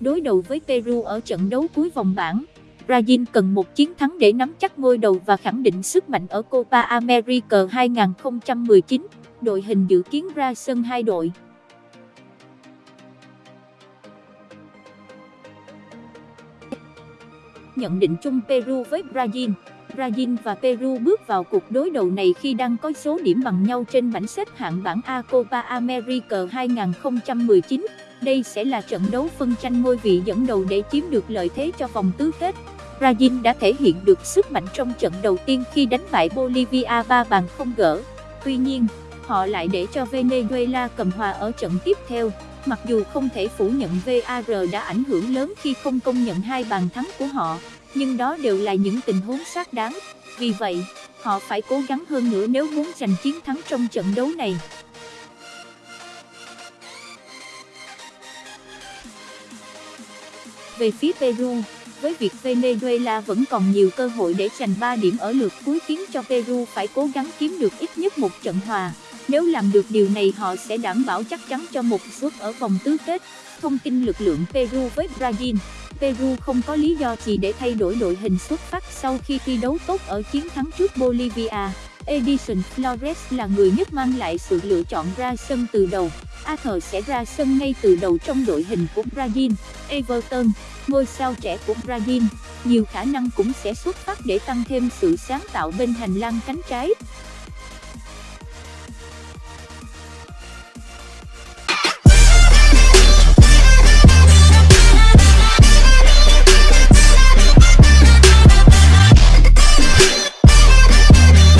Đối đầu với Peru ở trận đấu cuối vòng bảng. Brazil cần một chiến thắng để nắm chắc ngôi đầu và khẳng định sức mạnh ở Copa America 2019. Đội hình dự kiến ra sân hai đội. Nhận định chung Peru với Brazil Brazil và Peru bước vào cuộc đối đầu này khi đang có số điểm bằng nhau trên bảng xếp hạng bảng A Copa America 2019. Đây sẽ là trận đấu phân tranh ngôi vị dẫn đầu để chiếm được lợi thế cho vòng tứ kết. Brazil đã thể hiện được sức mạnh trong trận đầu tiên khi đánh bại Bolivia 3 bàn không gỡ. Tuy nhiên, họ lại để cho Venezuela cầm hòa ở trận tiếp theo. Mặc dù không thể phủ nhận VAR đã ảnh hưởng lớn khi không công nhận hai bàn thắng của họ, nhưng đó đều là những tình huống xác đáng. Vì vậy, họ phải cố gắng hơn nữa nếu muốn giành chiến thắng trong trận đấu này. Về phía Peru, với việc Venezuela vẫn còn nhiều cơ hội để giành 3 điểm ở lượt cuối khiến cho Peru phải cố gắng kiếm được ít nhất một trận hòa. Nếu làm được điều này họ sẽ đảm bảo chắc chắn cho một suất ở vòng tứ kết. Thông tin lực lượng Peru với Brazil Peru không có lý do gì để thay đổi đội hình xuất phát sau khi thi đấu tốt ở chiến thắng trước Bolivia. Edison Flores là người nhất mang lại sự lựa chọn ra sân từ đầu. Arthur sẽ ra sân ngay từ đầu trong đội hình của Brazil. Everton, ngôi sao trẻ của Brazil, nhiều khả năng cũng sẽ xuất phát để tăng thêm sự sáng tạo bên hành lang cánh trái.